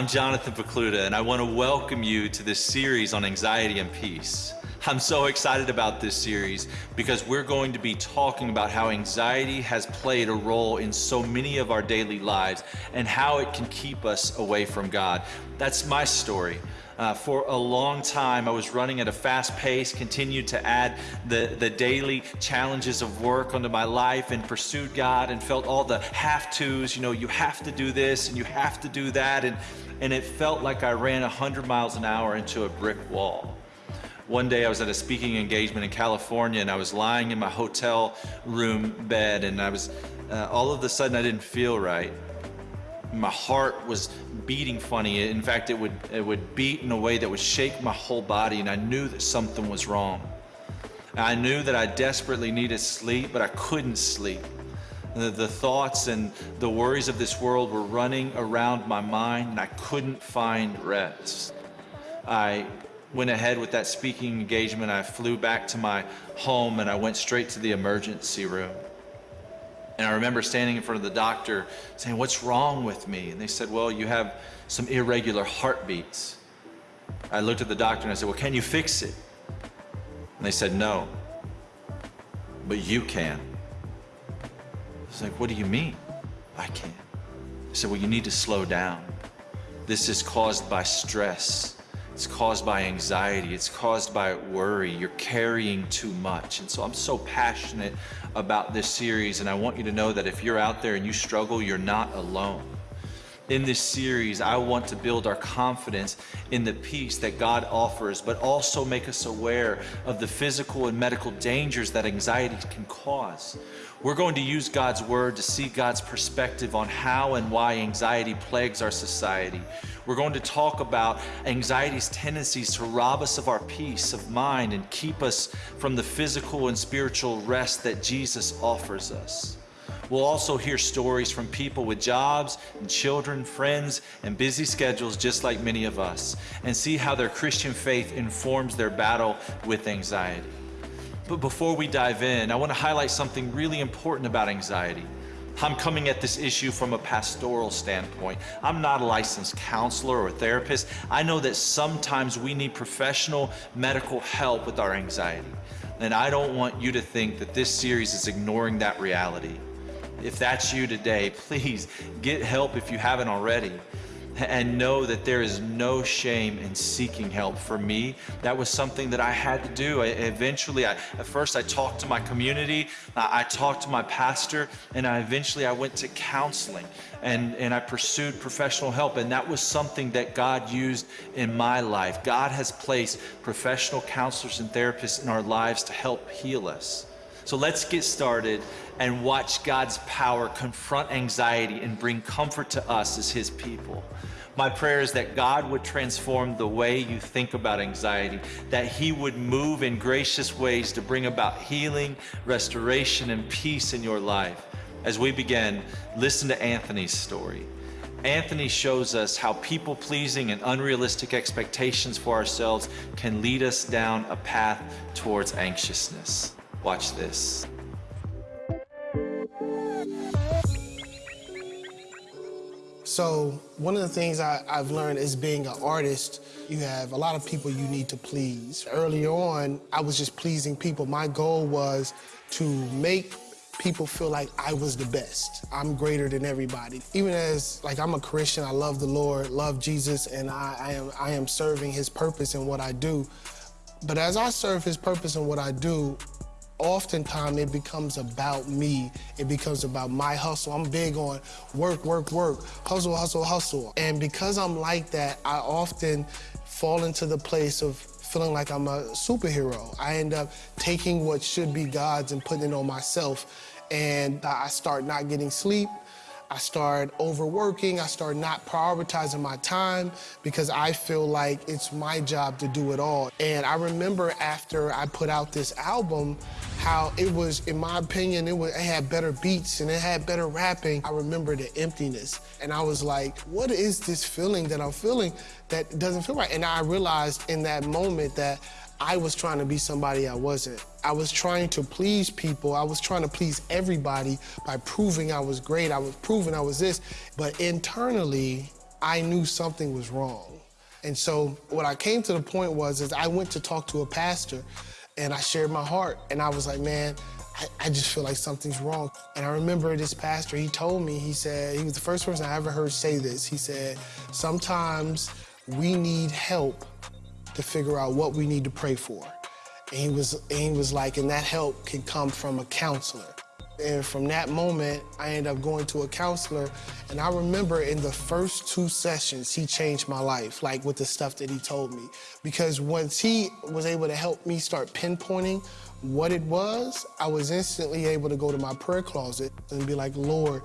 I'm Jonathan Pokluda, and I want to welcome you to this series on anxiety and peace. I'm so excited about this series because we're going to be talking about how anxiety has played a role in so many of our daily lives and how it can keep us away from God. That's my story. Uh, for a long time, I was running at a fast pace, continued to add the, the daily challenges of work onto my life and pursued God and felt all the have tos, you know, you have to do this and you have to do that. And, and it felt like I ran 100 miles an hour into a brick wall. One day I was at a speaking engagement in California and I was lying in my hotel room bed and I was, uh, all of a sudden I didn't feel right my heart was beating funny. In fact, it would, it would beat in a way that would shake my whole body, and I knew that something was wrong. I knew that I desperately needed sleep, but I couldn't sleep. The, the, thoughts and the worries of this world were running around my mind, and I couldn't find rest. I went ahead with that speaking engagement. I flew back to my home, and I went straight to the emergency room. And I remember standing in front of the doctor saying, What's wrong with me? And they said, Well, you have some irregular heartbeats. I looked at the doctor and I said, Well, can you fix it? And they said, No. But you can. I was like, What do you mean? I can. I said, Well, you need to slow down. This is caused by stress. It's caused by anxiety. It's caused by worry. You're carrying too much. And so I'm so passionate about this series. And I want you to know that if you're out there and you struggle, you're not alone. In this series, I want to build our confidence in the peace that God offers, but also make us aware of the physical and medical dangers that anxiety can cause. We're going to use God's word to see God's perspective on how and why anxiety plagues our society. We're going to talk about anxiety's tendencies to rob us of our peace of mind and keep us from the physical and spiritual rest that Jesus offers us. We'll also hear stories from people with jobs and children, friends, and busy schedules just like many of us, and see how their Christian faith informs their battle with anxiety. But before we dive in, I want to highlight something really important about anxiety. I'm coming at this issue from a pastoral standpoint. I'm not a licensed counselor or therapist. I know that sometimes we need professional medical help with our anxiety. And I don't want you to think that this series is ignoring that reality. If that's you today, please get help if you haven't already and know that there is no shame in seeking help. For me, that was something that I had to do. I, eventually, I, at first I talked to my community, I, I talked to my pastor, and I eventually I went to counseling and, and I pursued professional help. And that was something that God used in my life. God has placed professional counselors and therapists in our lives to help heal us. So let's get started and watch God's power confront anxiety and bring comfort to us as His people. My prayer is that God would transform the way you think about anxiety, that He would move in gracious ways to bring about healing, restoration, and peace in your life. As we begin, listen to Anthony's story. Anthony shows us how people pleasing and unrealistic expectations for ourselves can lead us down a path towards anxiousness. Watch this. So one of the things I, have learned is being an artist, you have a lot of people you need to please. Early on, I was just pleasing people. My goal was to make people feel like I was the best. I'm greater than everybody. Even as, like, I'm a Christian, I love the Lord, love Jesus, and I, I am, I am serving his purpose in what I do. But as I serve his purpose in what I do, oftentimes it becomes about me. It becomes about my hustle. I'm big on work, work, work, hustle, hustle, hustle. And because I'm like that, I often fall into the place of feeling like I'm a superhero. I end up taking what should be God's and putting it on myself. And I start not getting sleep. I start overworking. I start not prioritizing my time because I feel like it's my job to do it all. And I remember after I put out this album, how it was, in my opinion, it, was, it had better beats and it had better rapping. I remember the emptiness. And I was like, what is this feeling that I'm feeling that doesn't feel right? And I realized in that moment that I was trying to be somebody I wasn't. I was trying to please people. I was trying to please everybody by proving I was great. I was proving I was this. But internally, I knew something was wrong. And so what I came to the point was is I went to talk to a pastor and I shared my heart and I was like, man, I, I just feel like something's wrong. And I remember this pastor, he told me, he said, he was the first person I ever heard say this. He said, sometimes we need help to figure out what we need to pray for. And he was, and he was like, and that help can come from a counselor. And from that moment, I ended up going to a counselor. And I remember in the first two sessions, he changed my life, like with the stuff that he told me. Because once he was able to help me start pinpointing what it was, I was instantly able to go to my prayer closet and be like, Lord,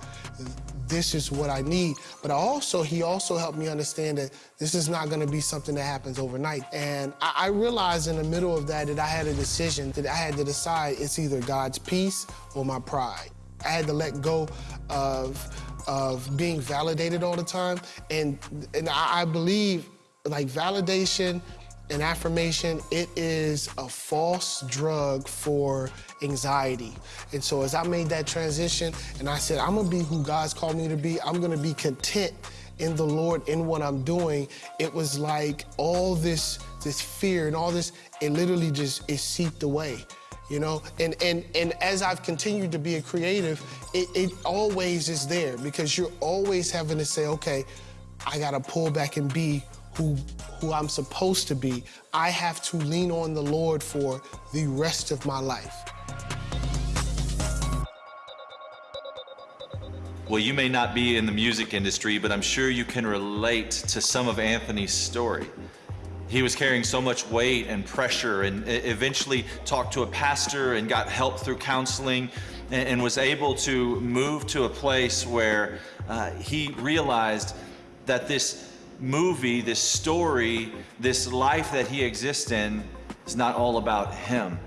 this is what I need. But also, he also helped me understand that this is not gonna be something that happens overnight. And I, I realized in the middle of that that I had a decision that I had to decide it's either God's peace or my pride. I had to let go of of being validated all the time. And and I, I believe like validation and affirmation, it is a false drug for anxiety. And so as I made that transition and I said, I'm gonna be who God's called me to be, I'm gonna be content in the Lord, in what I'm doing, it was like all this, this fear and all this, it literally just, it seeped away you know and and and as i've continued to be a creative it, it always is there because you're always having to say okay i gotta pull back and be who, who I'm supposed to be, I have to lean on the Lord for the rest of my life. Well, you may not be in the music industry, but I'm sure you can relate to some of Anthony's story. He was carrying so much weight and pressure and eventually talked to a pastor and got help through counseling and, was able to move to a place where uh, he realized that this movie, this story, this life that he exists in is not all about him.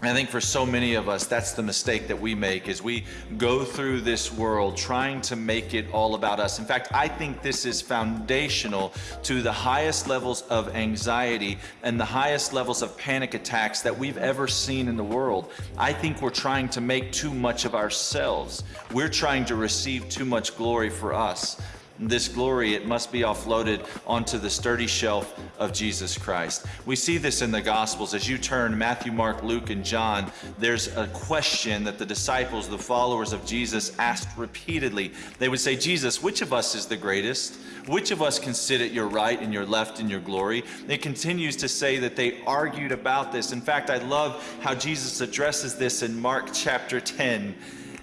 I think for so many of us, that's the mistake that we make is we go through this world trying to make it all about us. In fact, I think this is foundational to the highest levels of anxiety and the highest levels of panic attacks that we've ever seen in the world. I think we're trying to make too much of ourselves. We're trying to receive too much glory for us this glory, it must be offloaded onto the sturdy shelf of Jesus Christ. We see this in the Gospels. As you turn Matthew, Mark, Luke, and John, there's a question that the disciples, the followers of Jesus, asked repeatedly. They would say, Jesus, which of us is the greatest? Which of us can sit at your right and your left in your glory? It continues to say that they argued about this. In fact, I love how Jesus addresses this in Mark chapter 10.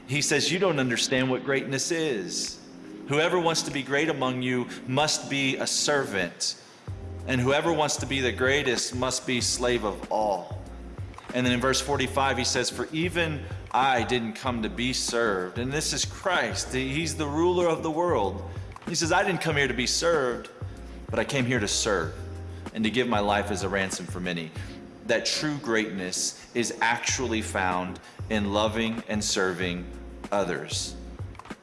He says, You don't understand what greatness is. Whoever wants to be great among you must be a servant, and whoever wants to be the greatest must be slave of all. And then in verse 45, he says, For even I didn't come to be served. And this is Christ, He's the ruler of the world. He says, I didn't come here to be served, but I came here to serve and to give my life as a ransom for many. That true greatness is actually found in loving and serving others.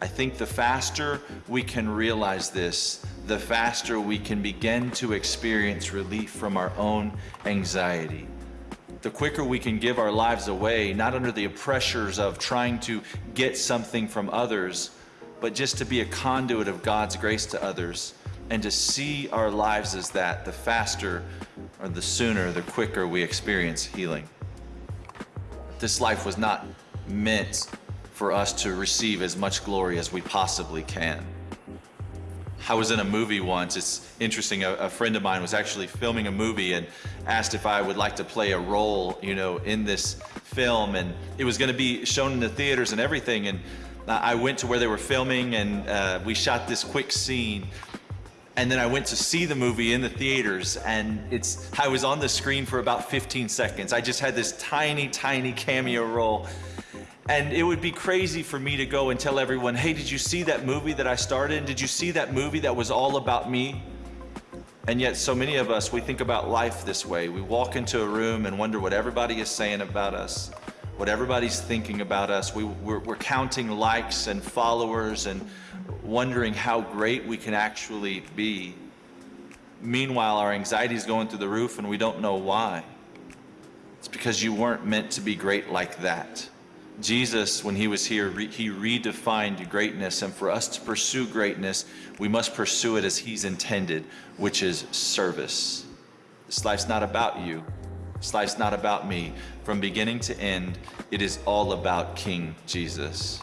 I think the faster we can realize this, the faster we can begin to experience relief from our own anxiety. The quicker we can give our lives away, not under the pressures of trying to get something from others, but just to be a conduit of God's grace to others and to see our lives as that, the faster or the sooner, the quicker we experience healing. This life was not meant for us to receive as much glory as we possibly can. I was in a movie once. It's interesting. A, a, friend of mine was actually filming a movie and asked if I would like to play a role, you know, in this film. And it was going to be shown in the theaters and everything. And I went to where they were filming and uh, we shot this quick scene. And then I went to see the movie in the theaters and it's, I was on the screen for about 15 seconds. I just had this tiny, tiny cameo role. And it would be crazy for me to go and tell everyone, hey, did you see that movie that I started? in? Did you see that movie that was all about me? And yet, so many of us, we think about life this way. We walk into a room and wonder what everybody is saying about us, what everybody's thinking about us. We, we're, we're counting likes and followers and wondering how great we can actually be. Meanwhile, our anxiety is going through the roof and we don't know why. It's because you weren't meant to be great like that. Jesus, when he was here, re- he redefined greatness. And for us to pursue greatness, we must pursue it as he's intended, which is service. This life's not about you. This life's not about me. From beginning to end, it is all about King Jesus.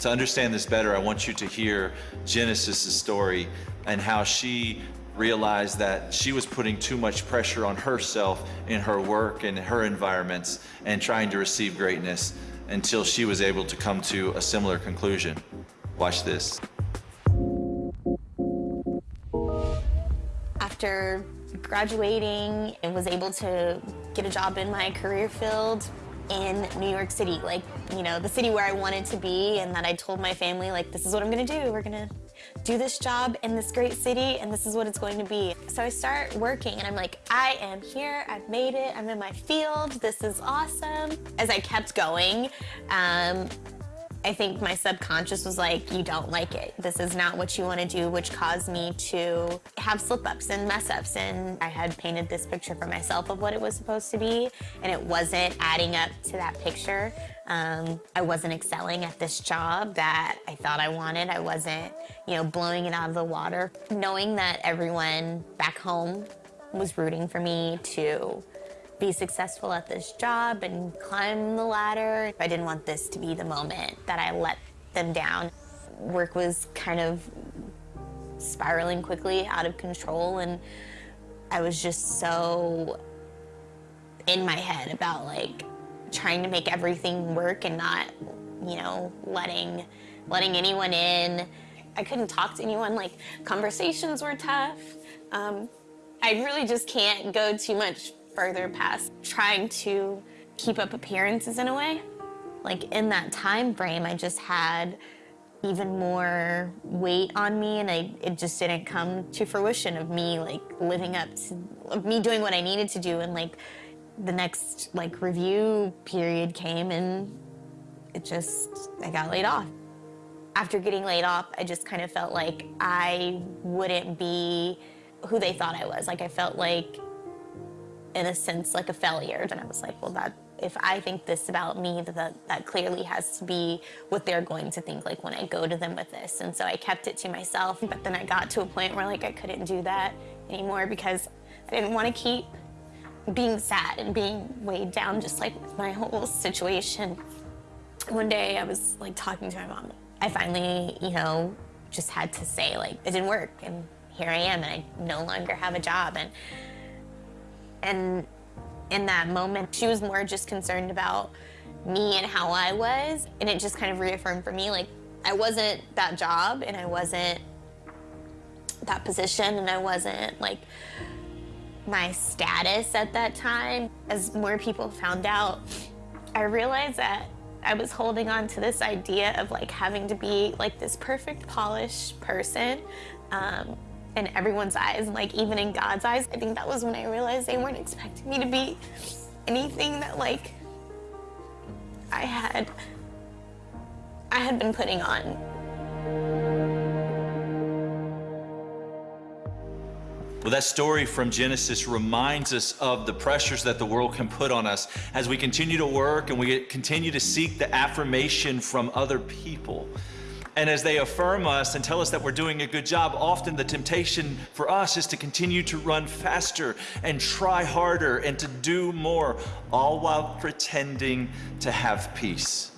To understand this better, I want you to hear Genesis' story and how she realized that she was putting too much pressure on herself in her work and her environments and trying to receive greatness until she was able to come to a similar conclusion. Watch this. After graduating and was able to get a job in my career field, in New York City, like, you know, the city where I wanted to be, and that I told my family, like, this is what I'm gonna do. We're gonna do this job in this great city, and this is what it's going to be. So I start working, and I'm like, I am here, I've made it, I'm in my field, this is awesome. As I kept going, um, I think my subconscious was like, you don't like it. This is not what you want to do, which caused me to have slip ups and mess ups. And I had painted this picture for myself of what it was supposed to be, and it wasn't adding up to that picture. Um, I wasn't excelling at this job that I thought I wanted. I wasn't, you know, blowing it out of the water. Knowing that everyone back home was rooting for me to be successful at this job and climb the ladder. I didn't want this to be the moment that I let them down. Work was kind of spiraling quickly out of control and I was just so in my head about like trying to make everything work and not, you know, letting letting anyone in. I couldn't talk to anyone, like conversations were tough. Um, I really just can't go too much further past trying to keep up appearances in a way. Like in that time frame, I just had even more weight on me and I, it just didn't come to fruition of me like living up to, of me doing what I needed to do and like the next like review period came and it just, I got laid off. After getting laid off, I just kind of felt like I wouldn't be who they thought I was. Like I felt like in a sense like a failure. And I was like, well, that if I think this about me, that that clearly has to be what they're going to think like when I go to them with this. And so I kept it to myself. But then I got to a point where like I couldn't do that anymore because I didn't want to keep being sad and being weighed down just like with my whole situation. One day I was like talking to my mom. I finally, you know, just had to say like it didn't work and here I am and I no longer have a job and and in that moment, she was more just concerned about me and how I was. And it just kind of reaffirmed for me, like, I wasn't that job and I wasn't that position and I wasn't like my status at that time. As more people found out, I realized that I was holding on to this idea of like having to be like this perfect polished person um, in everyone's eyes, like even in God's eyes. I think that was when I realized they weren't expecting me to be anything that like I had I had been putting on. Well, that story from Genesis reminds us of the pressures that the world can put on us as we continue to work and we continue to seek the affirmation from other people. And as they affirm us and tell us that we're doing a good job, often the temptation for us is to continue to run faster and try harder and to do more, all while pretending to have peace.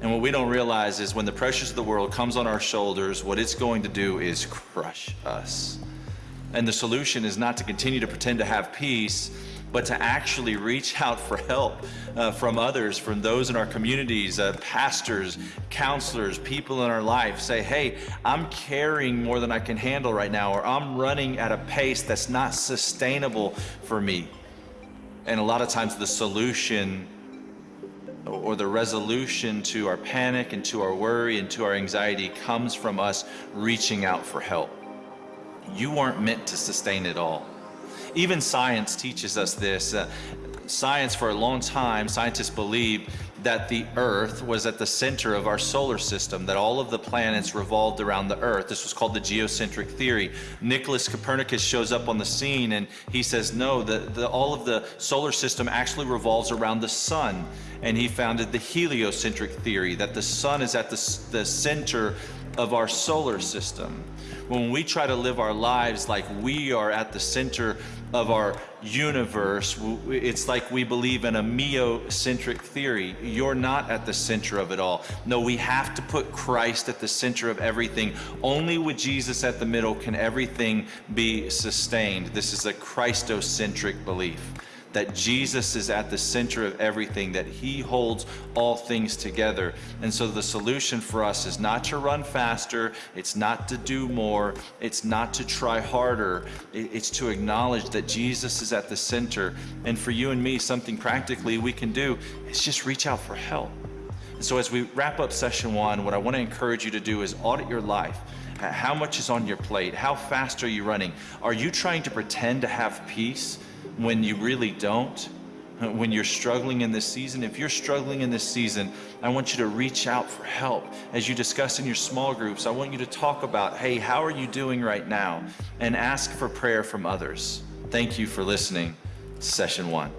And what we don't realize is when the pressures of the world comes on our shoulders, what it's going to do is crush us. And the solution is not to continue to pretend to have peace, but to actually reach out for help uh, from others, from those in our communities, uh, pastors, counselors, people in our life. Say, hey, I'm carrying more than I can handle right now, or I'm running at a pace that's not sustainable for me. And a lot of times the solution or the resolution to our panic and to our worry and to our anxiety comes from us reaching out for help. You weren't meant to sustain it all. Even science teaches us this. Uh, science, for a long time, scientists believed that the Earth was at the center of our solar system, that all of the planets revolved around the Earth. This was called the geocentric theory. Nicholas Copernicus shows up on the scene and he says, no, the, the, all of the solar system actually revolves around the sun. and he founded the heliocentric theory that the sun is at the, the center of our solar system. When we try to live our lives like we are at the center of our universe, it's like we believe in a meocentric theory. You're not at the center of it all. No, we have to put Christ at the center of everything. Only with Jesus at the middle can everything be sustained. This is a Christocentric belief that Jesus is at the center of everything, that He holds all things together. And so the solution for us is not to run faster, it's not to do more, it's not to try harder, it's to acknowledge that Jesus is at the center. And for you and me, something practically we can do is just reach out for help. And so as we wrap up session one, what I want to encourage you to do is audit your life. How much is on your plate? How fast are you running? Are you trying to pretend to have peace? When you really don't, uh, when you're struggling in this season. If you're struggling in this season, I want you to reach out for help. As you discuss in your small groups, I want you to talk about, hey, how are you doing right now? And ask for prayer from others. Thank you for listening. Session one.